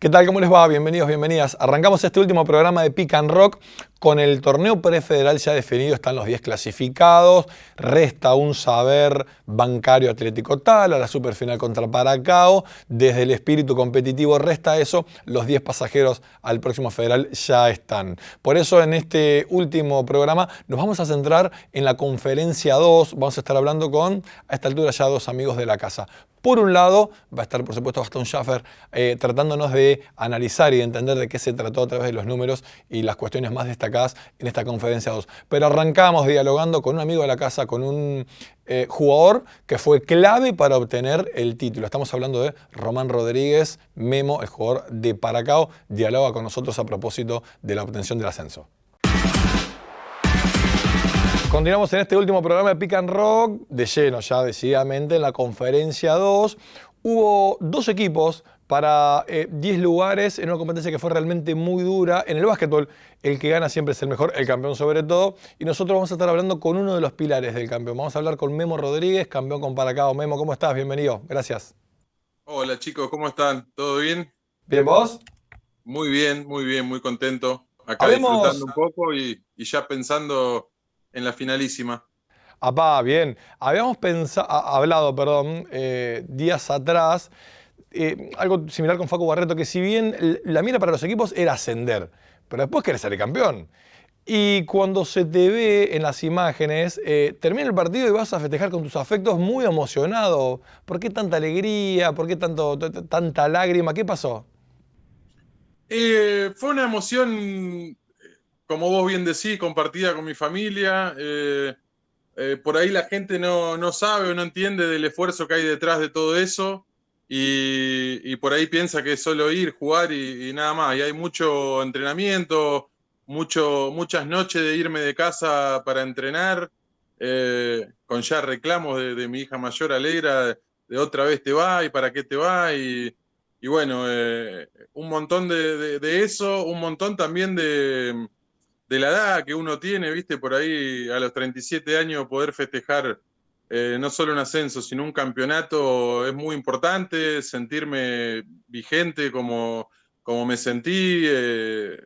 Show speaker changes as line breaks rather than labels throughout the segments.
¿Qué tal? ¿Cómo les va? Bienvenidos, bienvenidas. Arrancamos este último programa de Pick and Rock con el torneo prefederal ya definido, están los 10 clasificados, resta un saber bancario Atlético Tal, a la superfinal contra Paracao, desde el espíritu competitivo resta eso, los 10 pasajeros al próximo federal ya están. Por eso en este último programa nos vamos a centrar en la conferencia 2, vamos a estar hablando con, a esta altura ya dos amigos de la casa. Por un lado, va a estar por supuesto Gastón Schaffer eh, tratándonos de analizar y de entender de qué se trató a través de los números y las cuestiones más destacadas en esta conferencia 2. Pero arrancamos dialogando con un amigo de la casa, con un eh, jugador que fue clave para obtener el título. Estamos hablando de Román Rodríguez, Memo, el jugador de Paracao, dialoga con nosotros a propósito de la obtención del ascenso. Continuamos en este último programa de Pick and Rock, de lleno ya decididamente en la conferencia 2. Hubo dos equipos para 10 eh, lugares en una competencia que fue realmente muy dura. En el básquetbol, el que gana siempre es el mejor, el campeón sobre todo. Y nosotros vamos a estar hablando con uno de los pilares del campeón. Vamos a hablar con Memo Rodríguez, campeón con Paracao. Memo, ¿cómo estás? Bienvenido. Gracias.
Hola chicos, ¿cómo están? ¿Todo bien?
¿Bien vos?
Muy bien, muy bien, muy contento. Acá disfrutando un poco y ya pensando en la finalísima.
Apá, bien. Habíamos pensado, hablado, perdón, eh, días atrás, eh, algo similar con Facu Barreto, que si bien la mira para los equipos era ascender, pero después querés ser campeón. Y cuando se te ve en las imágenes, eh, termina el partido y vas a festejar con tus afectos muy emocionado. ¿Por qué tanta alegría? ¿Por qué tanto, tanta lágrima? ¿Qué pasó?
fue una emoción como vos bien decís, compartida con mi familia. Eh, eh, por ahí la gente no, sabe o no entiende del esfuerzo que hay detrás de todo eso y, por ahí piensa que es solo ir, jugar y, nada más. Y hay mucho entrenamiento, mucho, muchas noches de irme de casa para entrenar, eh, con ya reclamos de, mi hija mayor Alegra, de, otra vez te va y para qué te va. Y, bueno, un montón de eso, un montón también de de la edad que uno tiene, viste, por ahí a los 37 años poder festejar eh, no solo un ascenso, sino un campeonato es muy importante, sentirme vigente como, como me sentí eh,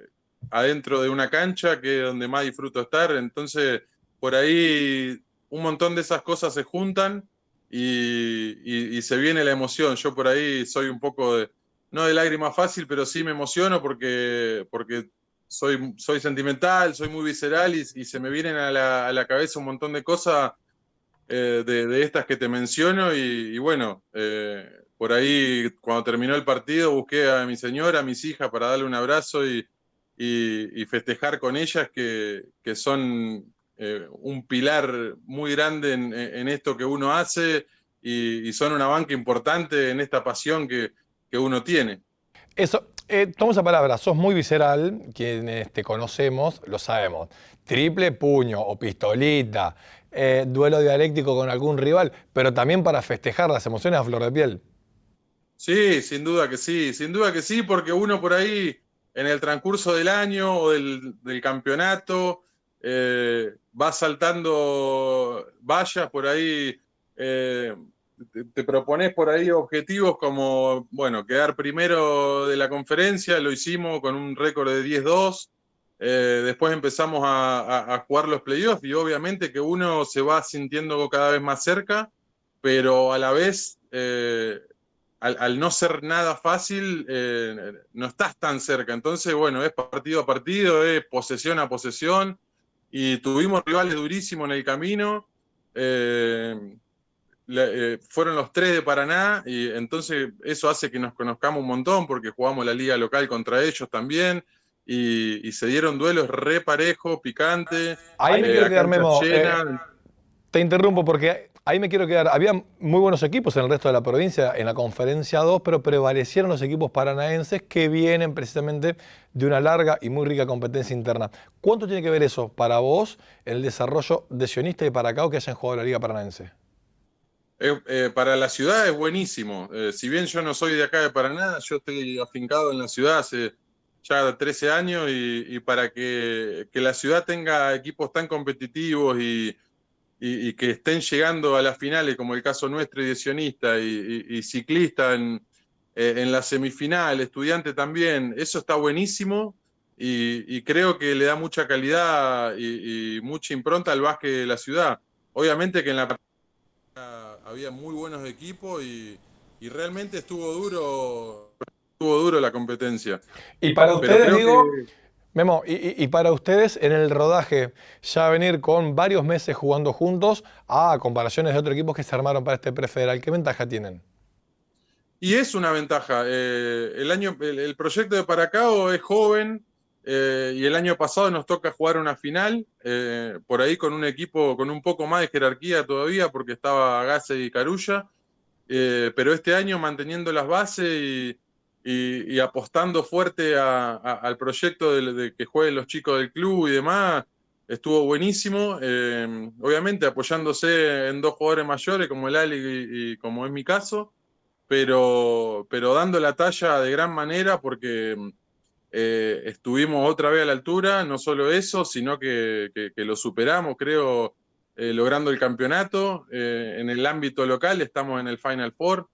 adentro de una cancha, que es donde más disfruto estar. Entonces, por ahí un montón de esas cosas se juntan y, se viene la emoción. Yo por ahí soy un poco no de lágrima fácil, pero sí me emociono porque, porque soy, soy sentimental, soy muy visceral y, se me vienen a la, cabeza un montón de cosas eh, de, estas que te menciono y, bueno, eh, por ahí cuando terminó el partido busqué a mi señora, a mis hijas para darle un abrazo y, festejar con ellas que, son eh, un pilar muy grande en, esto que uno hace y, son una banca importante en esta pasión que, que uno tiene.
Eso, eh, tomo esa palabra, sos muy visceral, quienes te conocemos lo sabemos. Triple puño o pistolita, eh, duelo dialéctico con algún rival, pero también para festejar las emociones a flor de piel.
Sí, sin duda que sí, sin duda que sí, porque uno por ahí en el transcurso del año o del, campeonato eh, va saltando vallas por ahí te, propones por ahí objetivos como, bueno, quedar primero de la conferencia, lo hicimos con un récord de 10-2, eh, después empezamos a, jugar los playoffs y obviamente que uno se va sintiendo cada vez más cerca, pero a la vez, eh, al, no ser nada fácil, eh, no estás tan cerca. Entonces, bueno, es partido a partido, es posesión a posesión, y tuvimos rivales durísimos en el camino. Fueron los tres de Paraná y entonces eso hace que nos conozcamos un montón porque jugamos la liga local contra ellos también y, se dieron duelos re parejo, picante.
Ahí me eh, quiero quedar, Memo. Eh, te interrumpo porque ahí me quiero quedar. Había muy buenos equipos en el resto de la provincia en la conferencia 2, pero prevalecieron los equipos paranaenses que vienen precisamente de una larga y muy rica competencia interna. ¿Cuánto tiene que ver eso para vos en el desarrollo de Sionista y Paracao que hayan jugado la Liga Paranaense?
Eh, para la ciudad es buenísimo. Eh, si bien yo no soy de acá de Paraná, yo estoy afincado en la ciudad hace ya 13 años y, para que, la ciudad tenga equipos tan competitivos y, que estén llegando a las finales, como el caso nuestro y y, ciclista en, eh, en la semifinal, estudiante también, eso está buenísimo y, creo que le da mucha calidad y, mucha impronta al básquet de la ciudad. Obviamente que en la había muy buenos equipos y, realmente estuvo duro, estuvo duro la competencia.
Y para ustedes, digo, Memo, y, para ustedes en el rodaje, ya venir con varios meses jugando juntos a comparaciones de otros equipos que se armaron para este prefederal, ¿qué ventaja tienen?
Y es una ventaja. Eh, el, año, el, proyecto de Paracao es joven eh, y el año pasado nos toca jugar una final, eh, por ahí con un equipo con un poco más de jerarquía todavía, porque estaba Gase y Carulla, pero este año manteniendo las bases y, apostando fuerte al proyecto de, que jueguen los chicos del club y demás, estuvo buenísimo. obviamente apoyándose en dos jugadores mayores como el Ali y como es mi caso pero, pero dando la talla de gran manera porque eh, estuvimos otra vez a la altura, no solo eso, sino que, lo superamos, creo, eh, logrando el campeonato. Eh, en el ámbito local estamos en el Final Four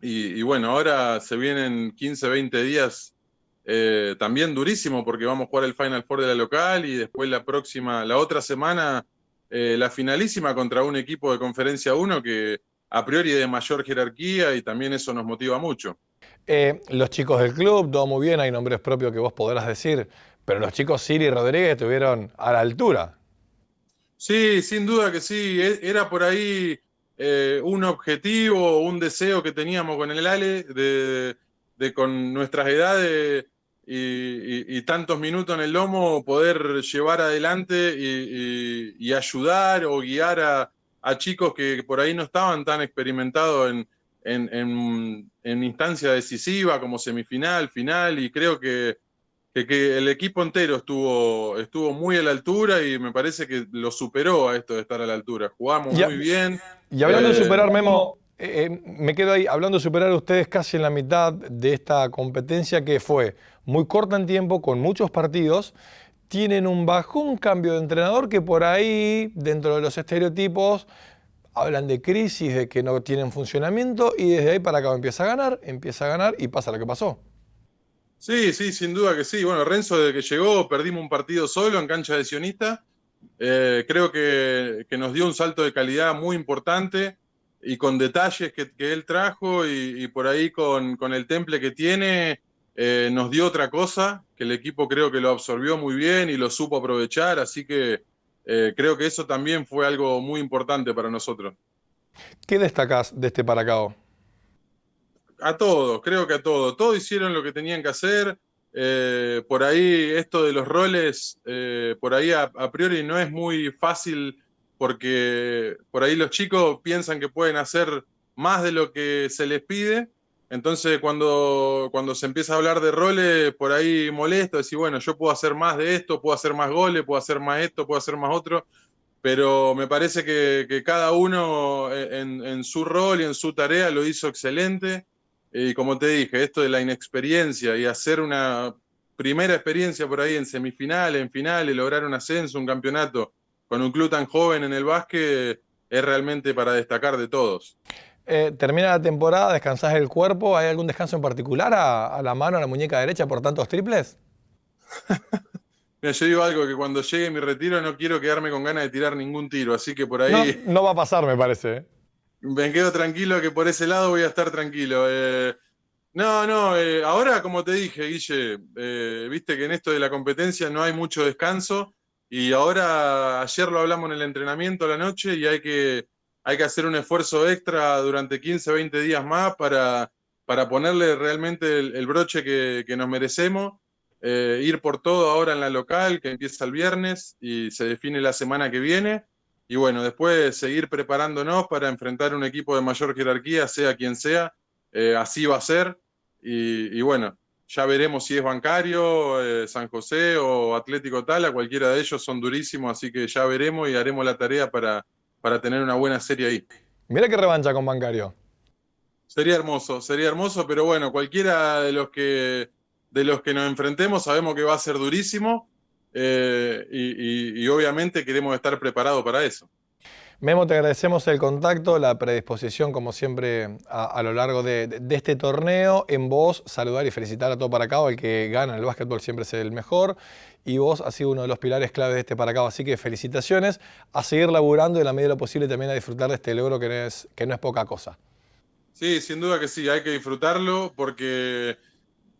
y, bueno, ahora se vienen 15, 20 días también durísimo porque vamos a jugar el Final Four de la local y después la próxima, la otra semana, la finalísima contra un equipo de Conferencia 1 que a priori de mayor jerarquía y también eso nos motiva mucho.
Eh, los chicos del club, todo muy bien, hay nombres propios que vos podrás decir, pero los chicos Siri y Rodríguez estuvieron a la altura.
Sí, sin duda que sí, e, era por ahí eh, un objetivo, un deseo que teníamos con el Ale, de, con nuestras edades y, tantos minutos en el lomo poder llevar adelante y ayudar o guiar a, chicos que por ahí no estaban tan experimentados en, en, instancia decisiva como semifinal, final, y creo que, que, el equipo entero estuvo, estuvo muy a la altura y me parece que lo superó a esto de estar a la altura. Jugamos muy bien.
Y hablando de eh, superar, Memo, eh, eh, me quedo ahí, hablando de superar a ustedes casi en la mitad de esta competencia que fue muy corta en tiempo, con muchos partidos, tienen un bajón cambio de entrenador que por ahí, dentro de los estereotipos, hablan de crisis, de que no tienen funcionamiento y desde ahí para acá empieza a ganar, empieza a ganar y pasa lo que pasó.
Sí, sí, sin duda que sí. Bueno, Renzo desde que llegó perdimos un partido solo en cancha de Sionista. Eh, creo que, nos dio un salto de calidad muy importante y con detalles que, él trajo y, por ahí con, con el temple que tiene, eh, nos dio otra cosa, que el equipo creo que lo absorbió muy bien y lo supo aprovechar, así que eh, creo que eso también fue algo muy importante para nosotros.
¿Qué destacás de este Paracao?
A todos, creo que a todos. Todos hicieron lo que tenían que hacer. Eh, por ahí esto de los roles, por ahí a priori no es muy fácil porque por ahí los chicos piensan que pueden hacer más de lo que se les pide entonces, cuando, cuando se empieza a hablar de roles, por ahí molesto, decir, bueno, yo puedo hacer más de esto, puedo hacer más goles, puedo hacer más esto, puedo hacer más otro, pero me parece que, cada uno en, su rol y en su tarea lo hizo excelente. Y como te dije, esto de la inexperiencia y hacer una primera experiencia por ahí en semifinales, en finales, lograr un ascenso, un campeonato con un club tan joven en el básquet, es realmente para destacar de todos.
Eh, termina la temporada, descansás el cuerpo, ¿hay algún descanso en particular a, la mano, a la muñeca derecha por tantos triples?
Mira, yo digo algo que cuando llegue mi retiro no quiero quedarme con ganas de tirar ningún tiro, así que por ahí...
No, va a pasar, me parece. ¿Eh?
Me quedo tranquilo que por ese lado voy a estar tranquilo. Eh, no, no, ahora como te dije, Guille, viste que en esto de la competencia no hay mucho descanso y ahora ayer lo hablamos en el entrenamiento a la noche y hay que hay que hacer un esfuerzo extra durante 15, 20 días más para, para ponerle realmente el, broche que, nos merecemos. Eh, ir por todo ahora en la local, que empieza el viernes y se define la semana que viene. Y bueno, después seguir preparándonos para enfrentar un equipo de mayor jerarquía, sea quien sea. Eh, así va a ser. Y, bueno, ya veremos si es bancario, eh, San José o Atlético Tala, cualquiera de ellos son durísimos, así que ya veremos y haremos la tarea para, para tener una buena serie ahí.
Mira qué revancha con Bancario.
Sería hermoso, sería hermoso, pero bueno, cualquiera de los que, de los que nos enfrentemos sabemos que va a ser durísimo eh, y, obviamente queremos estar preparados para eso.
Memo, te agradecemos el contacto, la predisposición, como siempre, a, lo largo de, este torneo. En vos, saludar y felicitar a todo Paracao, el que gana el básquetbol siempre es el mejor. Y vos has sido uno de los pilares clave de este Paracao, así que felicitaciones, a seguir laburando y en la medida de lo posible también a disfrutar de este logro que no es, que no es poca cosa.
Sí, sin duda que sí, hay que disfrutarlo porque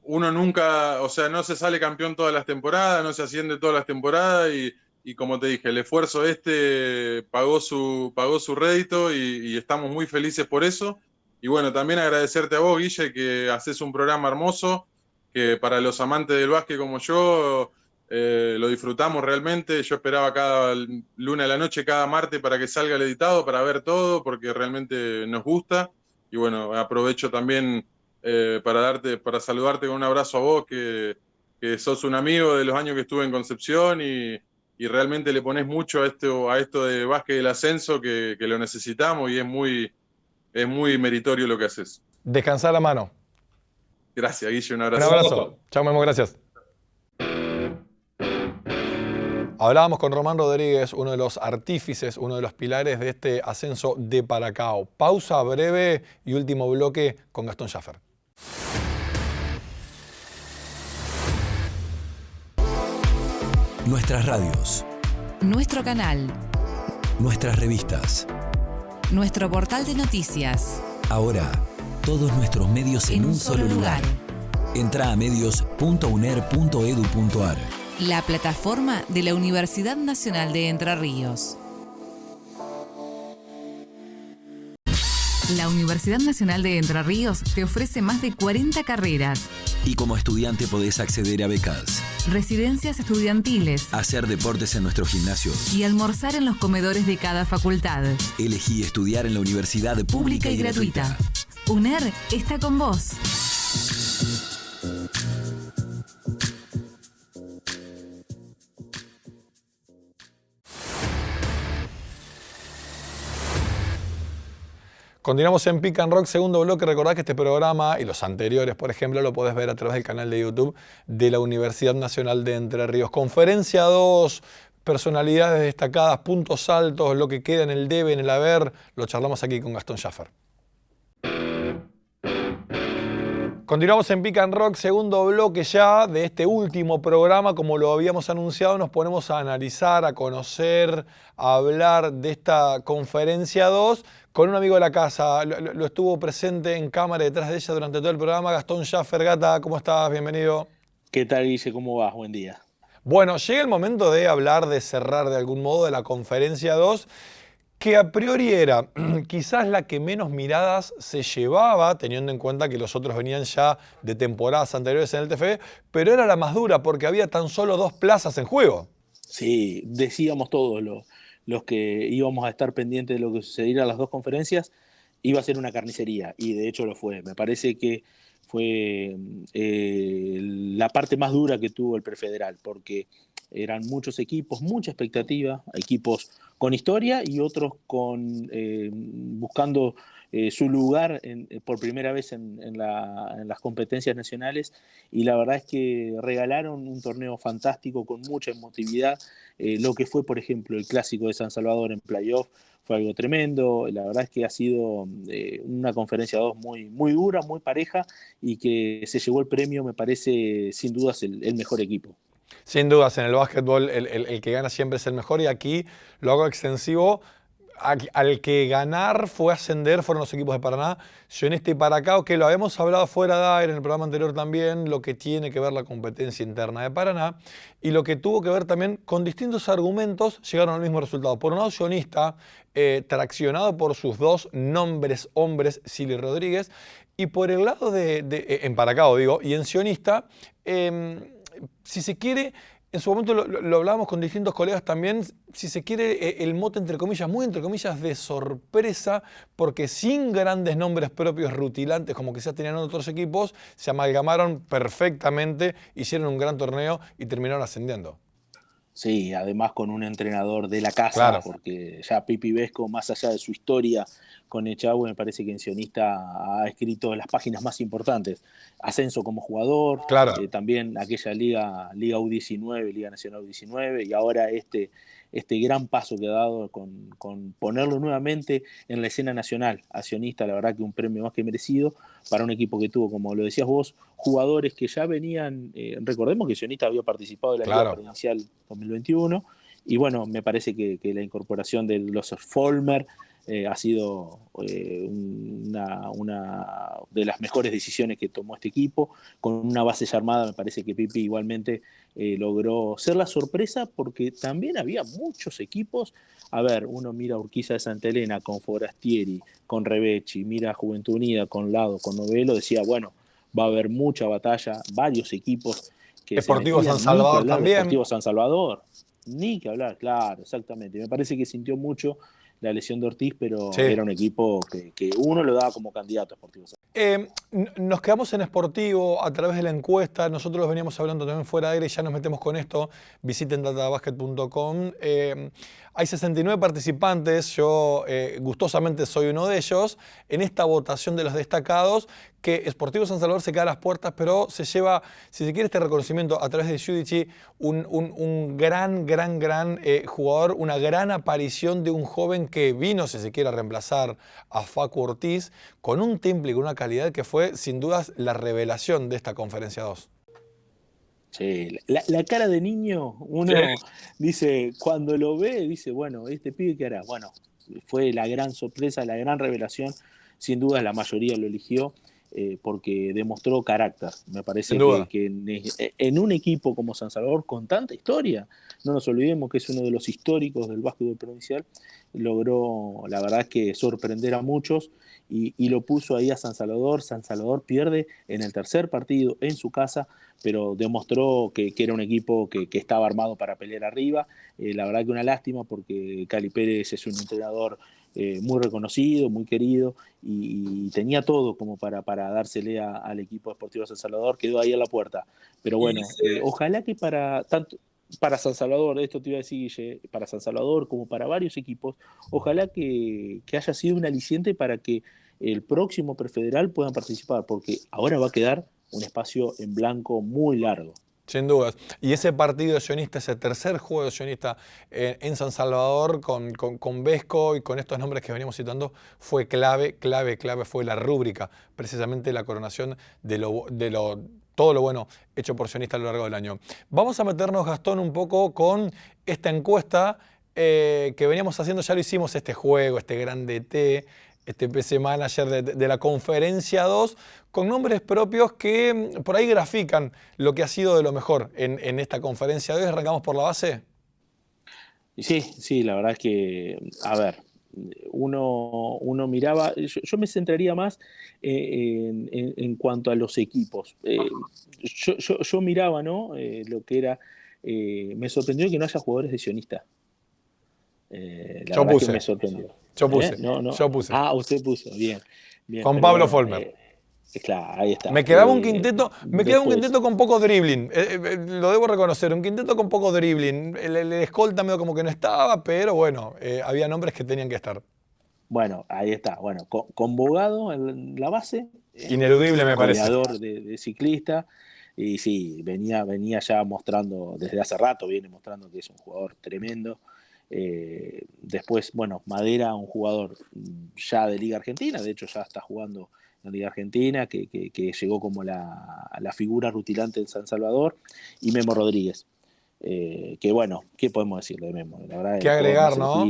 uno nunca, o sea, no se sale campeón todas las temporadas, no se asciende todas las temporadas y y como te dije, el esfuerzo este pagó su, pagó su rédito y, estamos muy felices por eso. Y bueno, también agradecerte a vos, Guille, que haces un programa hermoso, que para los amantes del básquet como yo, eh, lo disfrutamos realmente. Yo esperaba cada luna de la noche, cada martes para que salga el editado, para ver todo, porque realmente nos gusta. Y bueno, aprovecho también eh, para, darte, para saludarte con un abrazo a vos, que, que sos un amigo de los años que estuve en Concepción y, y realmente le pones mucho a esto, a esto de básquet del ascenso que, lo necesitamos y es muy, es muy meritorio lo que haces.
Descansar la mano.
Gracias, Guille, un abrazo.
Un abrazo. Chao, Memo, gracias. Hablábamos con Román Rodríguez, uno de los artífices, uno de los pilares de este ascenso de Paracao. Pausa breve y último bloque con Gastón Schaffer.
Nuestras radios.
Nuestro canal.
Nuestras revistas.
Nuestro portal de noticias.
Ahora, todos nuestros medios en, un, solo lugar. Entra a medios.uner.edu.ar.
La plataforma de la Universidad Nacional de Entre Ríos. La Universidad Nacional de Entre Ríos te ofrece más de 40 carreras.
Y como estudiante podés acceder a becas
residencias estudiantiles,
hacer deportes en nuestros gimnasios
y almorzar en los comedores de cada facultad.
Elegí estudiar en la universidad pública, y, gratuita.
UNER está con vos.
Continuamos en Pick and Rock, segundo bloque. Recordad que este programa y los anteriores, por ejemplo, lo podés ver a través del canal de YouTube de la Universidad Nacional de Entre Ríos. Conferencia 2, personalidades destacadas, puntos altos, lo que queda en el debe, en el haber, lo charlamos aquí con Gastón Schaffer. Continuamos en Pick and Rock, segundo bloque ya de este último programa. Como lo habíamos anunciado, nos ponemos a analizar, a conocer, a hablar de esta conferencia 2 con un amigo de la casa. Lo, estuvo presente en cámara detrás de ella durante todo el programa. Gastón Schaffer, Gata, ¿cómo estás? Bienvenido.
¿Qué tal, Guille? ¿Cómo vas? Buen día.
Bueno, llega el momento de hablar, de cerrar de algún modo de la conferencia 2 que a priori era quizás la que menos miradas se llevaba, teniendo en cuenta que los otros venían ya de temporadas anteriores en el TFE, pero era la más dura porque había tan solo dos plazas en juego.
Sí, decíamos todos los, que íbamos a estar pendientes de lo que sucediera en las dos conferencias, iba a ser una carnicería, y de hecho lo fue. Me parece que fue eh, la parte más dura que tuvo el prefederal, porque eran muchos equipos, mucha expectativa, equipos con historia y otros con eh, buscando eh, su lugar eh, por primera vez en, las competencias nacionales y la verdad es que regalaron un torneo fantástico con mucha emotividad. lo que fue, por ejemplo, el clásico de San Salvador en playoff fue algo tremendo. La verdad es que ha sido una conferencia 2 muy, muy dura, muy pareja y que se llevó el premio, me parece sin dudas el mejor equipo.
Sin dudas, en el básquetbol el, que gana siempre es el mejor y aquí lo hago extensivo. Al que ganar fue ascender fueron los equipos de Paraná, Sionista y Paracao, que lo habíamos hablado fuera de aire en el programa anterior también, lo que tiene que ver la competencia interna de Paraná y lo que tuvo que ver también con distintos argumentos llegaron al mismo resultado. Por un lado, Sionista, eh, traccionado por sus dos nombres hombres, Silly Rodríguez, y por el lado de, eh, en Paracao digo, y en Sionista, em, si se quiere, en su momento lo, hablábamos con distintos colegas también, si se quiere, eh, el mote entre comillas, muy entre comillas, de sorpresa, porque sin grandes nombres propios rutilantes como quizás tenían otros equipos, se amalgamaron perfectamente, hicieron un gran torneo y terminaron ascendiendo.
Sí, además con un entrenador de la casa, porque ya Pipi Vesco, más allá de su historia con Echagüe, me parece que en Sionista ha escrito las páginas más importantes. Ascenso como jugador,
claro.
Eh, también aquella liga, Liga U19, Liga Nacional U19, y ahora este, este gran paso que ha dado con, ponerlo nuevamente en la escena nacional. Accionista, la verdad que un premio más que merecido para un equipo que tuvo, como lo decías vos, jugadores que ya venían, eh, recordemos que Accionista había participado de la Liga Provincial 2021, y bueno, me parece que, que la incorporación de los Folmer, eh, ha sido eh, una, de las mejores decisiones que tomó este equipo. Con una base ya armada, me parece que Pipi igualmente eh, logró ser la sorpresa porque también había muchos equipos. A ver, uno mira a Urquiza de Santa Elena con Forastieri, con Rebechi, mira a Juventud Unida con Lado, con Novelo, decía, bueno, va a haber mucha batalla, varios equipos.
Que Deportivo San Salvador también.
Deportivo San Salvador, ni que hablar, claro, exactamente. Me parece que sintió mucho la lesión de Ortiz, pero era un equipo que, uno lo daba como candidato a Sportivo
eh, nos quedamos en Sportivo a través de la encuesta, nosotros los veníamos hablando también fuera de aire y ya nos metemos con esto, visiten databasket.com. Eh, hay 69 participantes, yo eh, gustosamente soy uno de ellos, en esta votación de los destacados, que Sportivo San Salvador se queda a las puertas, pero se lleva, si se quiere, este reconocimiento a través de Judici, un, un, gran, gran, gran jugador, una gran aparición de un joven que vino, si se quiere, a reemplazar a Facu Ortiz, con un temple, con una calidad que fue sin dudas la revelación de esta conferencia 2.
Sí, la, cara de niño, uno dice, cuando lo ve, dice, bueno, este pibe qué hará. Bueno, fue la gran sorpresa, la gran revelación, sin duda la mayoría lo eligió. Eh, porque demostró carácter. Me parece que, en, un equipo como San Salvador, con tanta historia, no nos olvidemos que es uno de los históricos del básquetbol provincial, logró, la verdad que sorprender a muchos y, lo puso ahí a San Salvador. San Salvador pierde en el tercer partido en su casa, pero demostró que, era un equipo que, estaba armado para pelear arriba. Eh, la verdad que una lástima porque Cali Pérez es un entrenador eh, muy reconocido, muy querido y, tenía todo como para, para dársele al equipo deportivo San Salvador. Quedó ahí a la puerta. Pero bueno, eh, ojalá que para tanto para San Salvador, esto te iba a decir, para San Salvador como para varios equipos, ojalá que, haya sido un aliciente para que el próximo prefederal puedan participar, porque ahora va a quedar un espacio en blanco muy largo.
Sin dudas. Y ese partido sionista, ese tercer juego sionista en, San Salvador con, con, Vesco y con estos nombres que veníamos citando, fue clave, clave, clave, fue la rúbrica, precisamente la coronación de lo, de lo todo lo bueno hecho por sionista a lo largo del año. Vamos a meternos, Gastón, un poco con esta encuesta eh, que veníamos haciendo, ya lo hicimos, este juego, este grande T, este PC Manager de, la conferencia 2, con nombres propios que mm, por ahí grafican lo que ha sido de lo mejor en, esta conferencia de hoy. ¿Arrancamos por la base?
Sí, sí, la verdad es que, a ver, uno, uno miraba, yo, me centraría más eh, en, cuanto a los equipos. Eh, yo, miraba ¿no? Eh, lo que era, me sorprendió que no haya jugadores de sionista.
yo puse. me sorprendió. Yo puse. Yo puse.
Ah, usted puso, bien.
Con Pablo Folmer.
Claro, ahí está.
Me quedaba un quinteto, me quedaba un quinteto con poco dribbling, lo debo reconocer, un quinteto con poco dribbling. El, el, escolta medio como que no estaba, pero bueno, había nombres que tenían que estar.
Bueno, ahí está. Bueno, convocado en la base.
Eh, Ineludible, me parece.
De, de ciclista. Y sí, venía, venía ya mostrando, desde hace rato viene mostrando que es un jugador tremendo. Eh, después, bueno, Madera, un jugador ya de Liga Argentina, de hecho ya está jugando en Liga Argentina, que, llegó como la, figura rutilante en San Salvador, y Memo Rodríguez. Eh, que bueno, ¿qué podemos decir de Memo?
La verdad, ¿Qué agregar, no?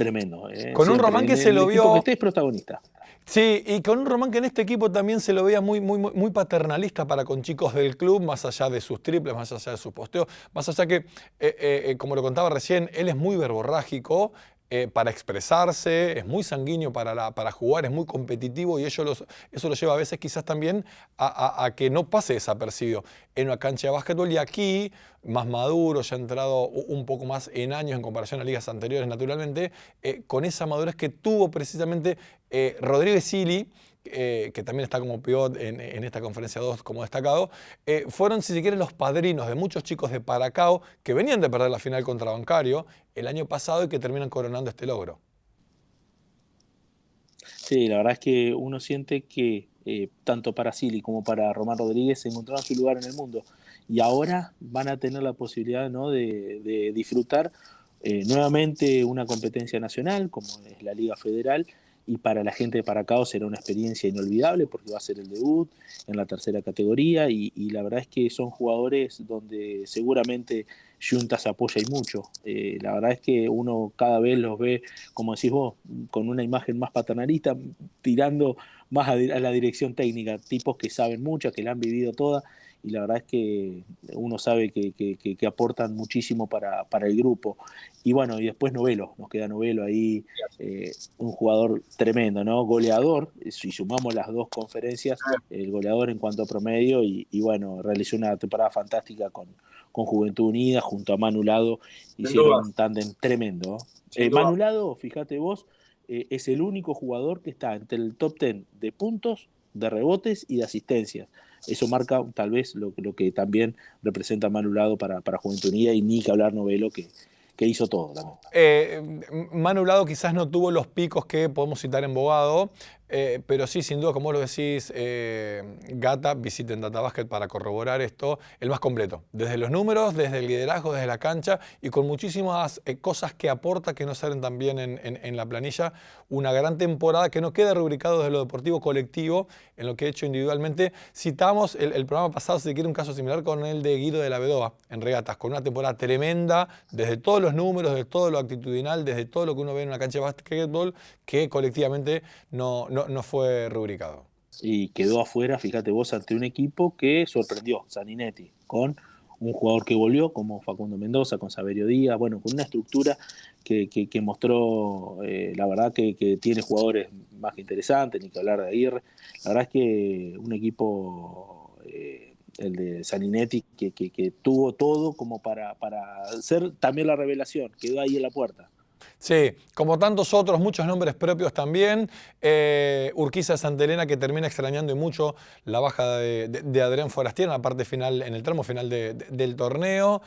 Tremendo.
¿eh? Con un Román que se lo vio.
Que usted es protagonista.
Sí, y con un Román que en este equipo también se lo veía muy, muy, muy paternalista para con chicos del club, más allá de sus triples, más allá de sus posteos, más allá que, eh, eh, como lo contaba recién, él es muy verborrágico, eh, para expresarse, es muy sanguíneo para, para, jugar, es muy competitivo y eso, lo lleva a veces quizás también a, que no pase desapercibido. En una cancha de básquetbol y aquí, más maduro, ya ha entrado un poco más en años en comparación a ligas anteriores naturalmente, eh, con esa madurez que tuvo precisamente eh, Rodríguez Sili, eh, que también está como pivot en, esta conferencia 2 como destacado, eh, fueron, si se quiere, los padrinos de muchos chicos de Paracao que venían de perder la final contra Bancario el año pasado y que terminan coronando este logro.
Sí, la verdad es que uno siente que eh, tanto para Silly como para Román Rodríguez encontraron su lugar en el mundo y ahora van a tener la posibilidad ¿no? de, disfrutar nuevamente una competencia nacional como es la Liga Federal y para la gente de Paracao será una experiencia inolvidable porque va a ser el debut en la tercera categoría y, la verdad es que son jugadores donde seguramente Juntas apoya y mucho. Eh, la verdad es que uno cada vez los ve, como decís vos, con una imagen más paternalista, tirando más a, la dirección técnica, tipos que saben mucho, que la han vivido toda y la verdad es que uno sabe que, que, aportan muchísimo para, para, el grupo. Y bueno, y después Novelo, nos queda Novelo ahí, eh, un jugador tremendo, ¿no? Goleador, si sumamos las dos conferencias, el goleador en cuanto a promedio, y, y bueno, realizó una temporada fantástica con, con Juventud Unida, junto a Manulado, hicieron un tándem tremendo. Eh, Manulado, fíjate vos, eh, es el único jugador que está entre el top 10 de puntos, de rebotes y de asistencias. Eso marca tal vez lo, que también representa Manulado para, para Juventud Unida y ni que hablar Novelo, que, que hizo todo.
Eh, Manulado quizás no tuvo los picos que podemos citar en Bogado, eh, pero sí, sin duda, como lo decís, eh, Gata, visiten Databasket para corroborar esto, el más completo. Desde los números, desde el liderazgo, desde la cancha y con muchísimas eh, cosas que aporta que no salen también en, en, la planilla. Una gran temporada que no queda rubricado desde lo deportivo colectivo, en lo que he hecho individualmente. Citamos el, programa pasado, si quiere, un caso similar con el de Guido de la Bedoa en regatas, con una temporada tremenda, desde todos los números, desde todo lo actitudinal, desde todo lo que uno ve en una cancha de básquetbol, que colectivamente no, fue rubricado.
Y quedó afuera, fíjate vos, ante un equipo que sorprendió, Saninetti, con un jugador que volvió como Facundo Mendoza, con Saberio Díaz, bueno, con una estructura que, mostró, eh, la verdad que, tiene jugadores más que interesantes, ni que hablar de Aguirre. La verdad es que un equipo, eh, el de Saninetti, que, que, tuvo todo como para, para ser también la revelación, quedó ahí en la puerta.
Sí, como tantos otros, muchos nombres propios también. Eh, Urquiza Santa Elena que termina extrañando y mucho la baja de, Adrián Forastier en la parte final, en el tramo final del torneo.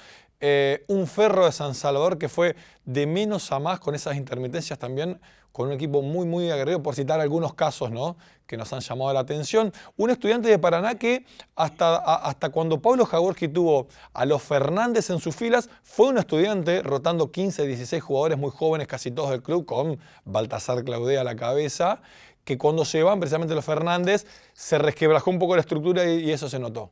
Eh, un Ferro de San Salvador que fue de menos a más con esas intermitencias también con un equipo muy, muy aguerrido, por citar algunos casos ¿no? que nos han llamado la atención. Un estudiante de Paraná que hasta, hasta cuando Pablo Jaworski tuvo a los Fernández en sus filas, fue un estudiante rotando 15, 16 jugadores muy jóvenes, casi todos del club, con Baltasar Claudea a la cabeza, que cuando se van precisamente los Fernández, se resquebrajó un poco la estructura y eso se notó.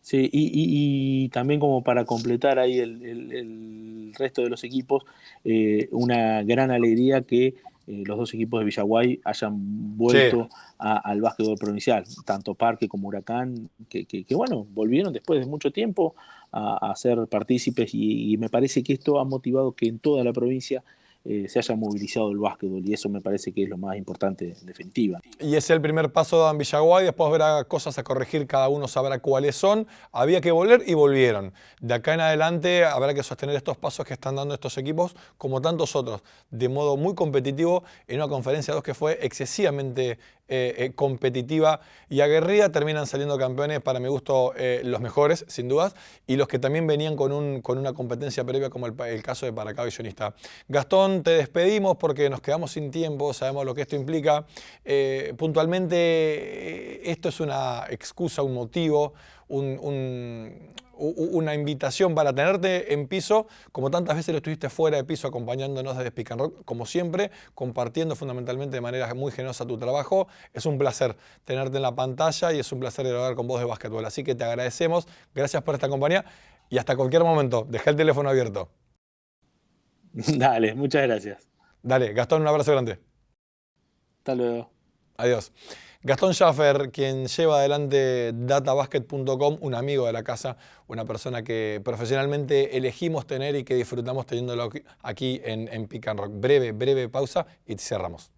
Sí, y, también como para completar ahí el, resto de los equipos, eh, una gran alegría que eh, los dos equipos de Villaguay hayan vuelto al básquetbol provincial, tanto Parque como Huracán, que, bueno, volvieron después de mucho tiempo a, ser partícipes y, me parece que esto ha motivado que en toda la provincia eh, se haya movilizado el básquetbol y eso me parece que es lo más importante en definitiva.
Y es el primer paso de Villaguay, después habrá cosas a corregir, cada uno sabrá cuáles son. Había que volver y volvieron. De acá en adelante habrá que sostener estos pasos que están dando estos equipos, como tantos otros, de modo muy competitivo en una conferencia 2 que fue excesivamente eh, eh, competitiva y aguerrida, terminan saliendo campeones, para mi gusto, los mejores, sin dudas, y los que también venían con, un, con una competencia previa, como el, caso de Paracá Visionista. Gastón, te despedimos porque nos quedamos sin tiempo, sabemos lo que esto implica. puntualmente, esto es una excusa, un motivo, una invitación para tenerte en piso, como tantas veces lo estuviste fuera de piso acompañándonos desde Speak Rock, como siempre, compartiendo fundamentalmente de manera muy generosa tu trabajo. Es un placer tenerte en la pantalla y es un placer hablar con vos de básquetbol. Así que te agradecemos, gracias por esta compañía y hasta cualquier momento. Deja el teléfono abierto.
Dale, muchas gracias.
Dale, Gastón, un abrazo grande.
Hasta luego.
Adiós. Gastón Schaffer, quien lleva adelante databasket.com, un amigo de la casa, una persona que profesionalmente elegimos tener y que disfrutamos teniéndolo aquí en, en Pick and Rock. Breve, breve pausa y cerramos.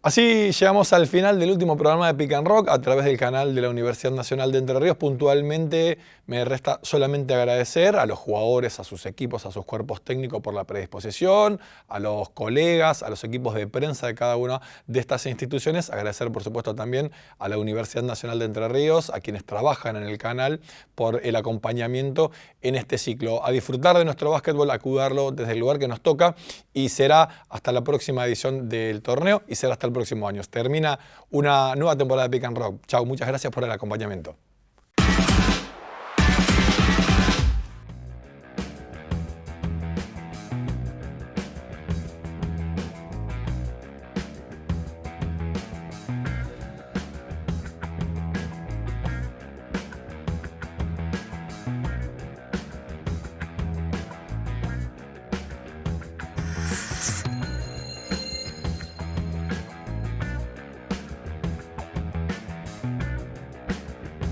Así llegamos al final del último programa de Pick and Rock a través del canal de la Universidad Nacional de Entre Ríos. Puntualmente me resta solamente agradecer a los jugadores, a sus equipos, a sus cuerpos técnicos por la predisposición, a los colegas, a los equipos de prensa de cada una de estas instituciones. Agradecer por supuesto también a la Universidad Nacional de Entre Ríos, a quienes trabajan en el canal por el acompañamiento en este ciclo. A disfrutar de nuestro básquetbol, a desde el lugar que nos toca y será hasta la próxima edición del torneo y será hasta el próximo año. Termina una nueva temporada de Pick and Rock. Chao, muchas gracias por el acompañamiento.